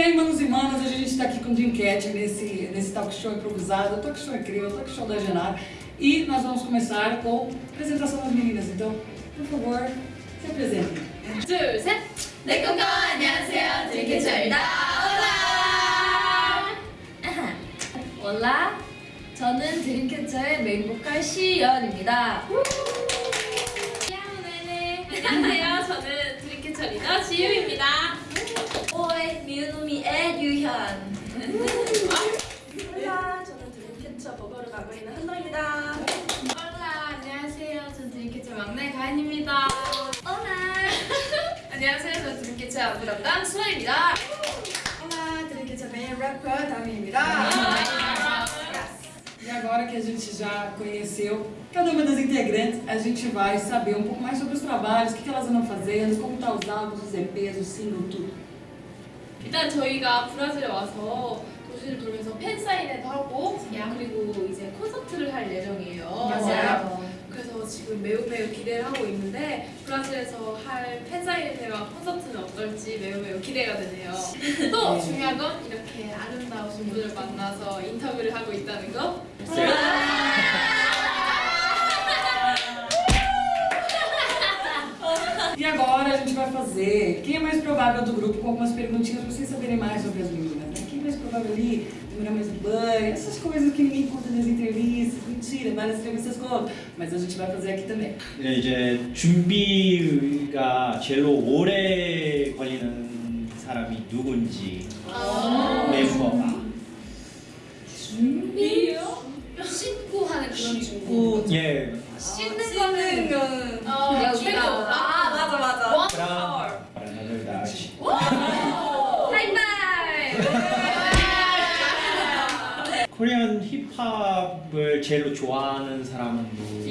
E aí, manos e manas, a gente está aqui com o Jim Cat nesse, nesse talk show improvisado, talk show incrível, talk show da Genar. E nós vamos começar com a apresentação das meninas. Então, por favor, se apresentem. 둘, 셋! 내 꿈과 안녕하세요. 드림캐쳐입니다. 올라! 올라! 저는 드림캐쳐의 메인 보컬 시연입니다. 네네. 안녕하세요. 저는 드림캐쳐 리더 지유입니다. 오의 미우노미의 유현. 올라, 저는 드림캐쳐 버거를 맡고 있는 한동입니다. 올라. 안녕하세요. 저는 드림캐쳐 막내 가인입니다. 오나! 안녕하세요. 저는 드림캐쳐 안무 담당 수아입니다. Olá, Drink também é rapper, Tami입니다. E agora que a gente já conheceu cada uma das integrantes, a gente vai saber um pouco mais sobre os trabalhos, o que que elas andam fazendo, como tá os álbuns, os EPs, o single, tudo. 일단 저희가 브라질에 와서 도시를 돌면서 팬 사인회도 하고 그리고 이제 콘서트를 할 예정이에요. 맞아요. 그래서 지금 매우 매우 기대를 하고 있는데 브라질에서 할 팬사인회와 콘서트는 어떨지 매우 매우 기대가 되네요. 또 네. 중요한 건 이렇게 아름다우신 분을 만나서 인터뷰를 하고 있다는 거. gente vai fazer quem é mais provável do grupo com algumas perguntinhas pra vocês saberem mais sobre as meninas. Né? Quem é mais provável ali, demorar mais no banho, essas coisas que ninguém conta nas entrevistas. Mentira, várias entrevistas contam. Mas a gente vai fazer aqui também. 네, 이제 준비가 제일 오래 걸리는 사람이 누군지 멤버가 준비요? 씻고 하는 그런 준비. 꾸 예. 씻는 거는 어, 여기가. 코리안 힙합을 제일 좋아하는 사람은 누구?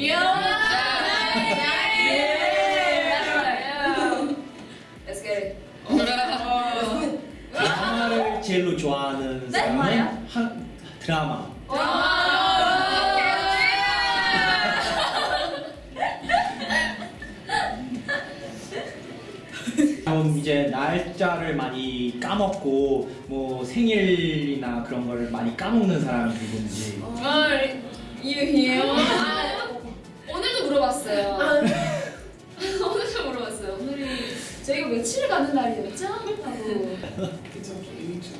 Let's get it. 드라마를 제일 좋아하는 네? 사람은? 한 드라마. 그럼 이제 날짜를 많이 까먹고 뭐 생일이나 그런 걸 많이 까먹는 사람이 누군지 이유이에요. 오늘도 물어봤어요. 오늘도 물어봤어요. 오늘이 저희가 며칠 가는 날이었죠? 하고. 그쵸, 그쵸.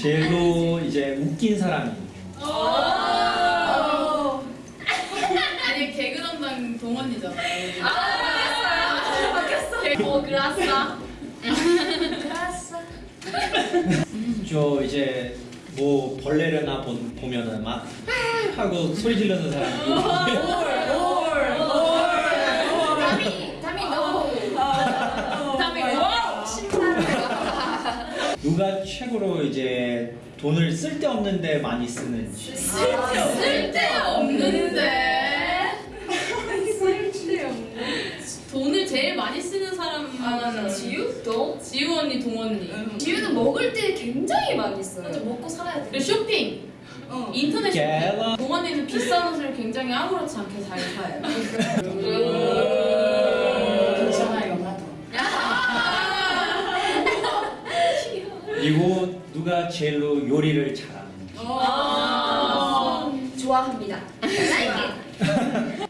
제일로 이제 웃긴 사람이 아니 개그 담당 동원이잖아요. 아, 바뀌었어. 어, 그라싸. 저 이제 뭐 벌레를 나 보, 보면은 막 아! 하고 소리 지르는 와. 누가 최고로 이제 돈을 쓸데없는데 많이 쓰는지 쓸데없는데. 돈을 제일 많이 쓰는 사람 맞아. 지유? 동? 지유 언니, 동 언니. 지우는 먹을 때 굉장히 많이 써요. 맞아, 먹고 살아야 돼. 그리고 쇼핑. 어. 인터넷 쇼핑. 동 언니는 비싼 옷을 굉장히 아무렇지 않게 잘 사요. 괜찮아요, 나도. 그리고 누가 제일로 요리를 잘하는지 아, 좋아합니다.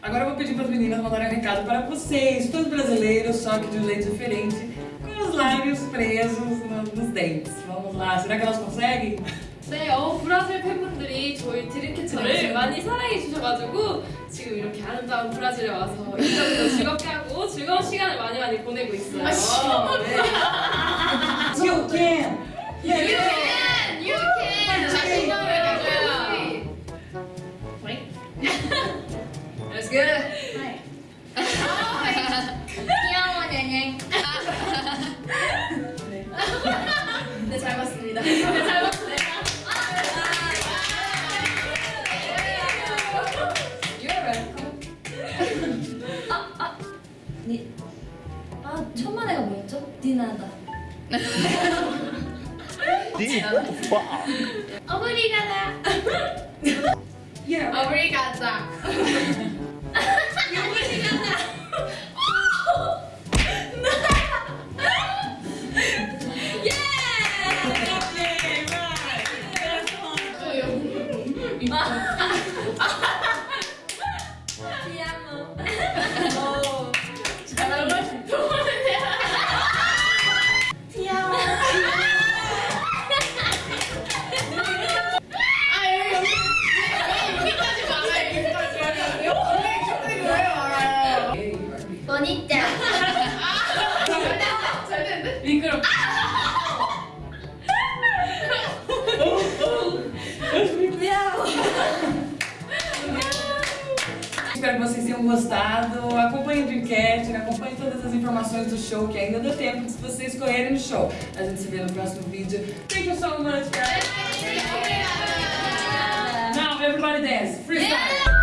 Like it. Agora eu vou pedir para as meninas mandarem um recado para vocês, todos brasileiros, só que de um jeito diferente, com os lábios presos no- nos dentes. Vamos lá, será que elas conseguem? 네, 어, 브라질 팬분들이 저희 드림캐쳐를 많이 사랑해 주셔가지고 지금 이렇게 아름다운 브라질에 와서 인터뷰도 즐겁게 하고 즐거운 시간을 많이 많이 보내고 있어요. 아, You can! You can! 니, 아, 첫 마디가 뭐였죠? 디나다. 오브리가다. Yeah! 오브리가다. 오브리가다. Espero que vocês tenham gostado. Acompanhem o Dreamcast, acompanhem todas as informações do show, que ainda dá tempo de vocês correrem no show. A gente se vê no próximo vídeo. Thank you so much, guys. Now everybody dance. Freestyle.